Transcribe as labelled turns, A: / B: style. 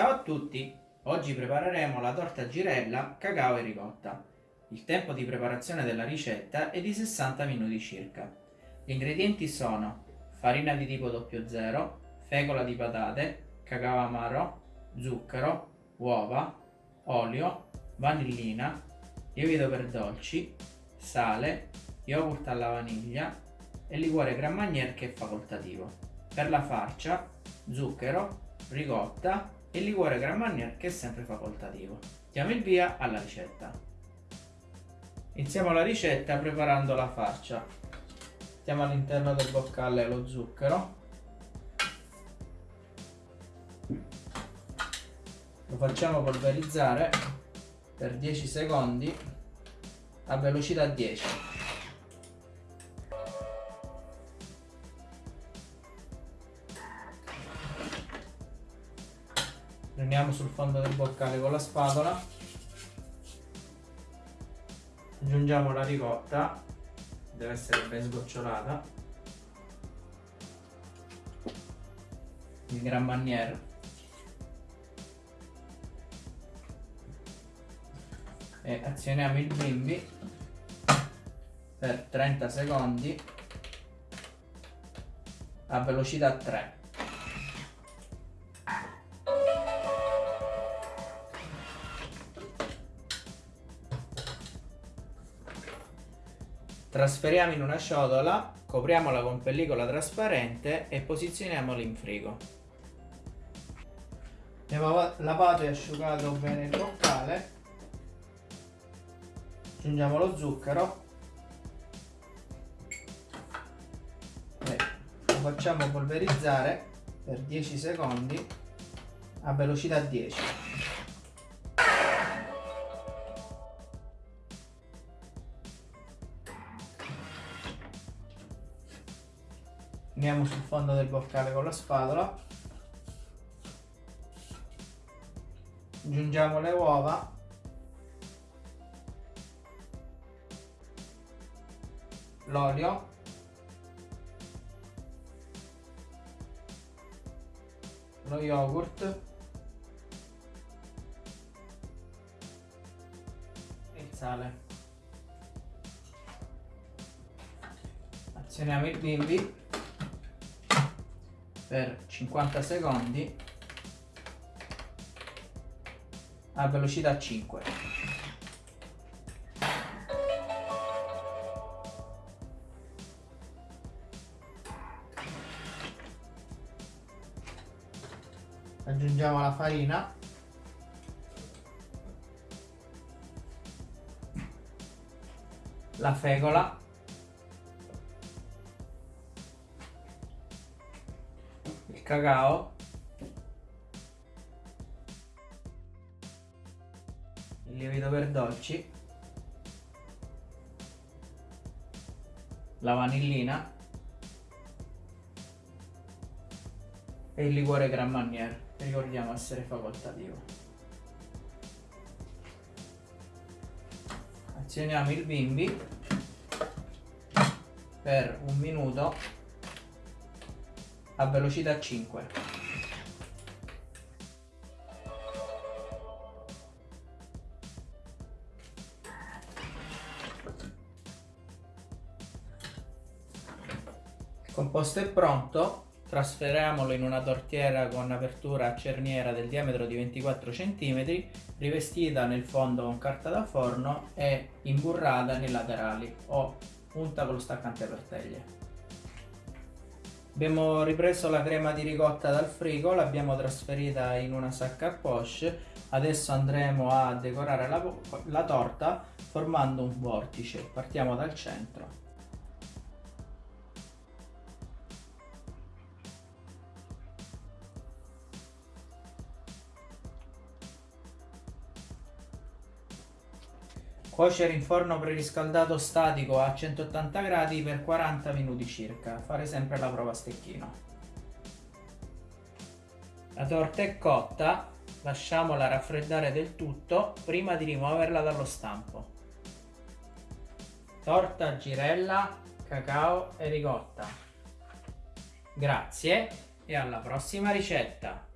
A: Ciao a tutti! Oggi prepareremo la torta girella, cacao e ricotta. Il tempo di preparazione della ricetta è di 60 minuti circa. Gli ingredienti sono farina di tipo 00, fecola di patate, cacao amaro, zucchero, uova, olio, vanillina, lievito per dolci, sale, yogurt alla vaniglia e liquore Grand Marnier che è facoltativo. Per la farcia, zucchero, ricotta e liquore Grand Marnier che è sempre facoltativo. Diamo il via alla ricetta. Iniziamo la ricetta preparando la farcia. Mettiamo all'interno del boccale lo zucchero. Lo facciamo polverizzare per 10 secondi a velocità 10. Prendiamo sul fondo del boccale con la spatola. Aggiungiamo la ricotta. Deve essere ben sgocciolata. Il Gran Manier e azioniamo il bimbi per 30 secondi a velocità 3 Trasferiamo in una ciotola, copriamola con pellicola trasparente e posizioniamola in frigo. Abbiamo lavato e asciugato bene il boccale. Aggiungiamo lo zucchero. E lo facciamo polverizzare per 10 secondi a velocità 10. Andiamo sul fondo del boccale con la spatola. Aggiungiamo le uova. L'olio. Lo yogurt. E il sale. Azioniamo il bimbi per 50 secondi a velocità 5 aggiungiamo la farina. La fecola cacao. Il lievito per dolci. La vanillina. E il liquore Grand Marnier. Ricordiamo essere facoltativo. Azioniamo il bimbi. Per un minuto a velocità 5. Il composto è pronto, trasferiamolo in una tortiera con apertura a cerniera del diametro di 24 cm, rivestita nel fondo con carta da forno e imburrata nei laterali o unta con lo staccante per teglie. Abbiamo ripreso la crema di ricotta dal frigo, l'abbiamo trasferita in una sacca a poche, adesso andremo a decorare la, la torta formando un vortice, partiamo dal centro. Cuocere in forno preriscaldato statico a 180 gradi per 40 minuti circa. Fare sempre la prova a stecchino. La torta è cotta, lasciamola raffreddare del tutto prima di rimuoverla dallo stampo. Torta girella, cacao e ricotta. Grazie e alla prossima ricetta!